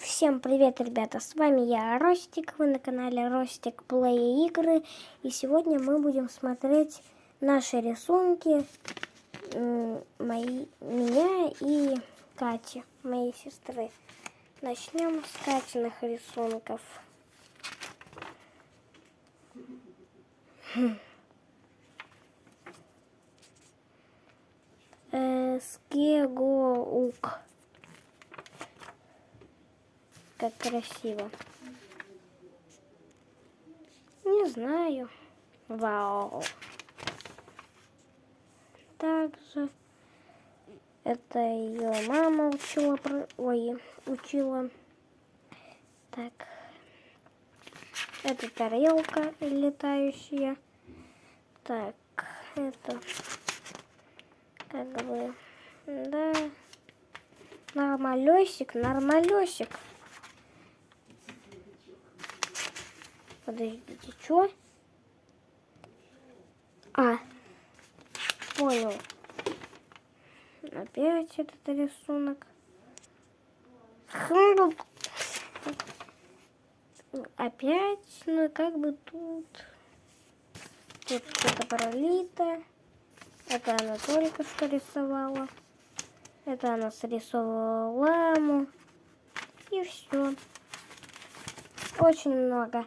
Всем привет, ребята! С вами я, Ростик. Вы на канале Ростик Плей Игры. И сегодня мы будем смотреть наши рисунки мои, меня и Кати, моей сестры. Начнем с Катиных рисунков. Э, Скегоук как красиво. Не знаю. Вау. Также это ее мама учила, ой, учила. Так. Это тарелка летающая. Так, это как бы, да, нормалесик, нормалесик. Подождите, что? А, понял. Опять этот рисунок. Опять, ну как бы тут. Тут что-то пролито. Это она только что рисовала. Это она срисовывала ламу. И все. Очень много.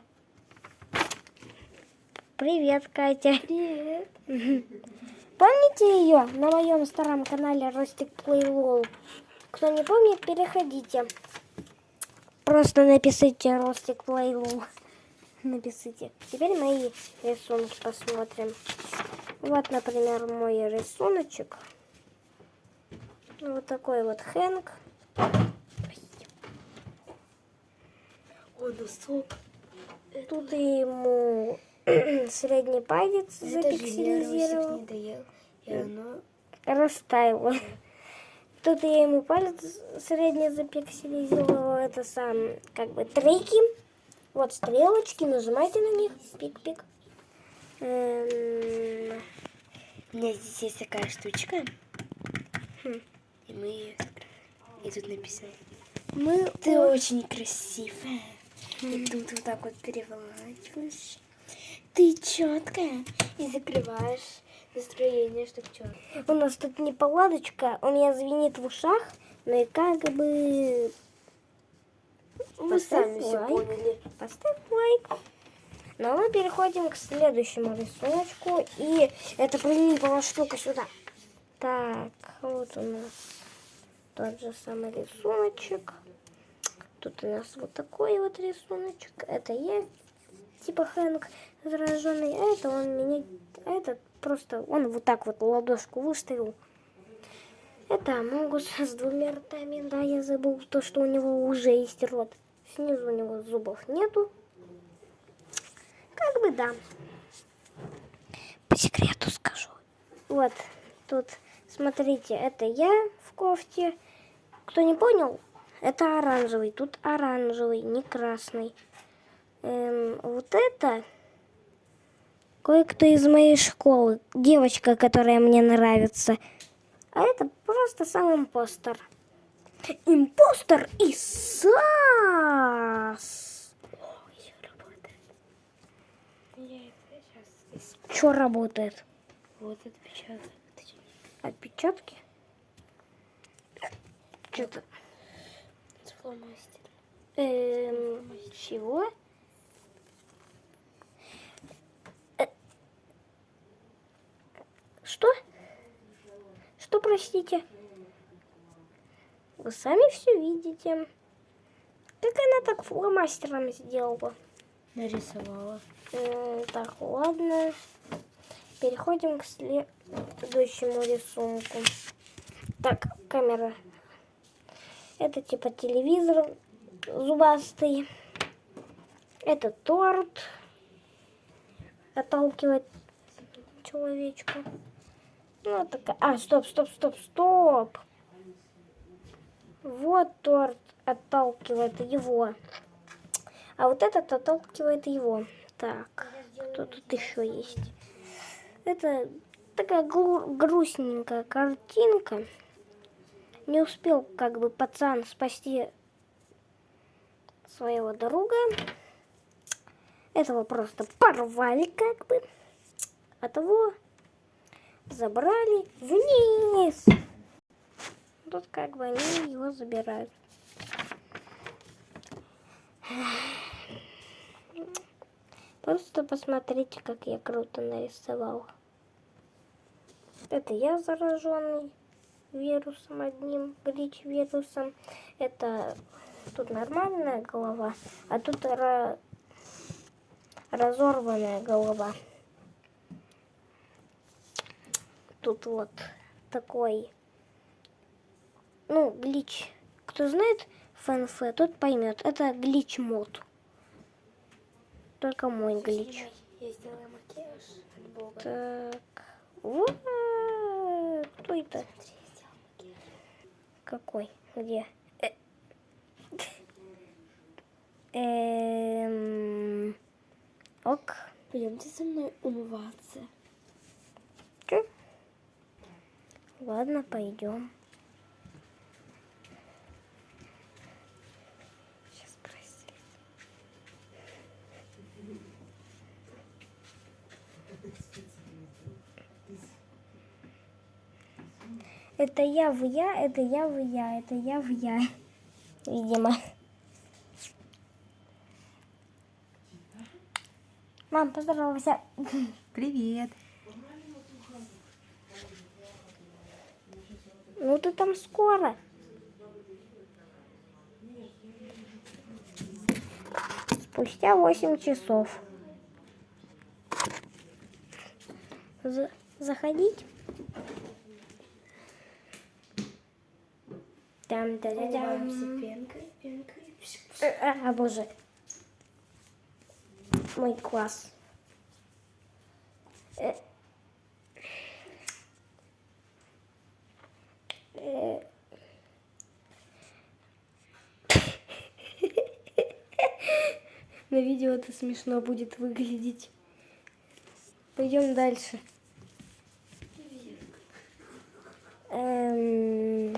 Привет, Катя. Привет. Помните ее на моем старом канале Ростик Плейлол? Кто не помнит, переходите. Просто напишите Ростик Плейлол. Напишите. Теперь мои рисунки посмотрим. Вот, например, мой рисуночек. Вот такой вот Хэнк. О, носок. Тут ему средний палец запикселизировал. не доел, и оно... Растаяло. Тут я ему палец средний запикселизировала. Это сам, как бы, трики. Вот стрелочки, нажимайте на них. Пик-пик. Эм... У меня здесь есть такая штучка. Хм. И мы ее И тут написано. Мы... Ты очень красивая. Хм. И тут вот так вот переворачиваешь ты четкая и закрываешь настроение, чтобы четко. У нас тут не паладочка, у меня звенит в ушах, но и как бы... Вы Поставь сами все поняли. Поставь лайк. Ну, а мы переходим к следующему рисунку. И это прилипала штука сюда. Так, вот у нас тот же самый рисуночек. Тут у нас вот такой вот рисуночек. Это я, типа Хэнк зараженный, а это он меня, а этот просто, он вот так вот ладошку выставил. Это Амогус с двумя ртами, да, я забыл то, что у него уже есть рот. Снизу у него зубов нету. Как бы да. По секрету скажу. Вот, тут, смотрите, это я в кофте. Кто не понял, это оранжевый. Тут оранжевый, не красный. Эм, вот это кое-кто из моей школы, девочка, которая мне нравится. А это просто сам импостер. Импостер и САС! Что работает? Вот отпечаток. Отпечатки? Что-то... Фломастер. Эм, чего? Что? Что, простите? Вы сами все видите. Как она так фломастером сделала? Нарисовала. Так, ладно. Переходим к следующему рисунку. Так, камера. Это типа телевизор зубастый. Это торт. Отталкивает человечка. Ну, такая... А, стоп, стоп, стоп, стоп. Вот торт отталкивает его. А вот этот отталкивает его. Так, кто тут еще есть? Это такая грустненькая картинка. Не успел как бы пацан спасти своего друга. Этого просто порвали как бы. А того забрали вниз. Тут как бы они его забирают. Просто посмотрите, как я круто нарисовал. Это я зараженный вирусом одним, глич-вирусом. Это тут нормальная голова, а тут ра- разорванная голова. Тут вот такой, ну, глич. Кто знает ФНФ, тот поймет. Это глич-мод. Только мой глич. Я сделала макияж от Бога. Так. Вот. Кто это? Смотри, я сделала макияж. Какой? Где? Э. Эм. Ок. Пойдемте со мной умываться. Ладно, пойдем. Сейчас спроси. Это я в я, это я в я, это я в я. Видимо. Мам, поздоровайся. Привет. Ну ты там скоро. Спустя 8 часов. За- заходить? Там да да Умываемся пенкой, пенкой. А, боже. Мой класс. Э. Э. На видео это смешно будет выглядеть. Пойдем дальше. Эм,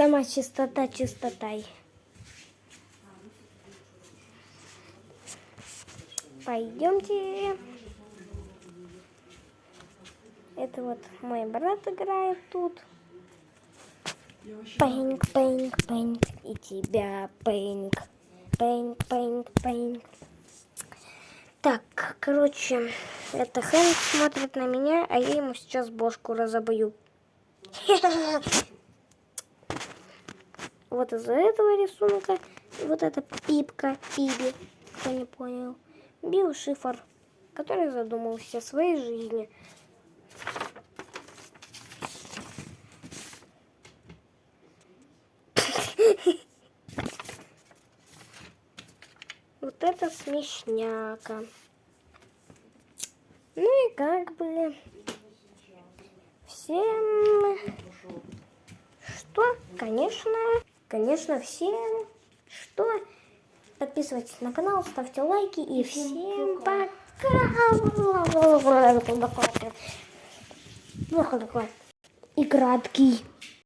Сама чистота чистотой. Пойдемте. Это вот мой брат играет тут. Пэнк, пэнк, пэнк. И тебя пэнк. Пэнк, пэнк, пэнк. Так, короче, это Хэнк смотрит на меня, а я ему сейчас бошку разобью. Вот из-за этого рисунка, вот эта пипка, пиби, кто не понял, Билл Шифр, который задумался о своей жизни. Вот это смешняка. Ну и как бы всем что, конечно, конечно, всем что. Подписывайтесь на канал, ставьте лайки и всем пока. И краткий.